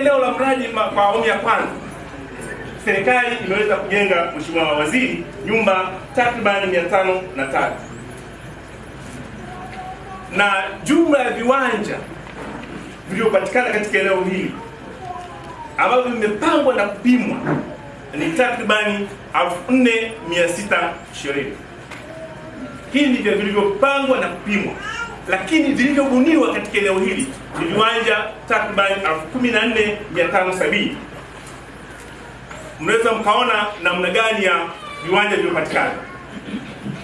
Eneo la mradi kwa awamu ya kwanza, serikali imeweza kujenga, Mheshimiwa Waziri, nyumba takribani mia tano na tatu. Na jumla ya viwanja vilivyopatikana katika eneo hili ambavyo vimepangwa na kupimwa ni takribani 4620. Hii ndivyo vilivyopangwa na kupimwa, lakini vilivyobuniwa katika eneo hili ni viwanja takriban 14570. Mnaweza mkaona namna gani ya viwanja vilivyopatikana.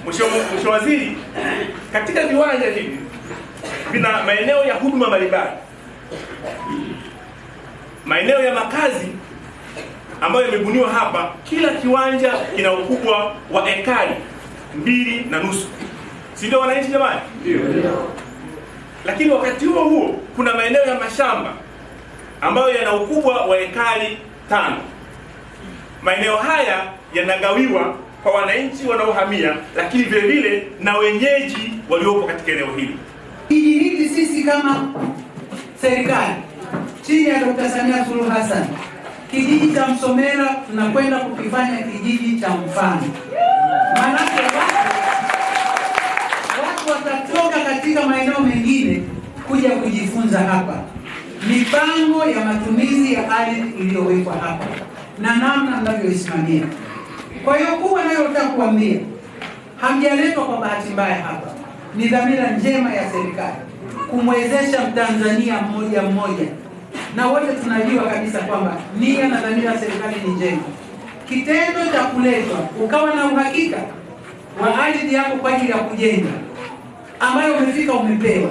Mheshimiwa Waziri, katika viwanja hivi vina maeneo ya huduma mbalimbali, maeneo ya makazi ambayo yamebuniwa hapa. Kila kiwanja kina ukubwa wa ekari mbili na nusu, si ndio wananchi jamani? Ndio. Lakini wakati huo huo kuna maeneo ya mashamba ambayo yana ukubwa wa ekari tano. Maeneo haya yanagawiwa kwa wananchi wanaohamia, lakini vile vile na wenyeji waliopo katika eneo hili. Kijiji hiki sisi kama serikali chini ya Dr. Samia Suluhu Hassan, kijiji cha Msomera tunakwenda kukifanya kijiji cha mfano. Katika maeneo mengine kuja kujifunza hapa mipango ya matumizi ya ardhi iliyowekwa hapa na namna mnavyoisimamia. Kwa hiyo kubwa nayotaka kuambia, hamjaletwa kwa bahati mbaya hapa, ni dhamira njema ya serikali kumwezesha Mtanzania mmoja mmoja, na wote tunajua kabisa kwamba nia na dhamira ya serikali ni njema. Kitendo cha kuletwa ukawa na uhakika wa ardhi yako kwa ajili ya kujenga ambayo umefika umepewa,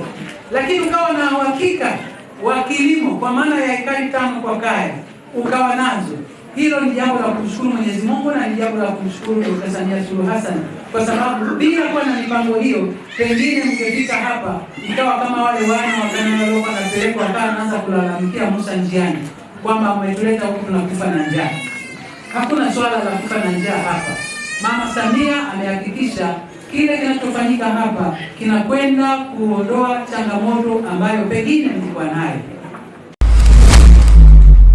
lakini ukawa na uhakika wa kilimo kwa maana ya ekari tano kwa kaya ukawa nazo. Hilo ni jambo la kumshukuru Mwenyezi Mungu na ni jambo la kumshukuru Dkt. Samia Suluhu Hassan, kwa sababu bila kuwa na mipango hiyo, pengine mngefika hapa ikawa kama wale wana wa waliokuwa wanapelekwa kaa naanza kulalamikia Musa njiani kwamba umetuleta huku tunakufa na njaa. Hakuna swala la kufa na njaa hapa. Mama Samia amehakikisha kile kinachofanyika hapa kinakwenda kuondoa changamoto ambayo pengine mlikuwa nayo.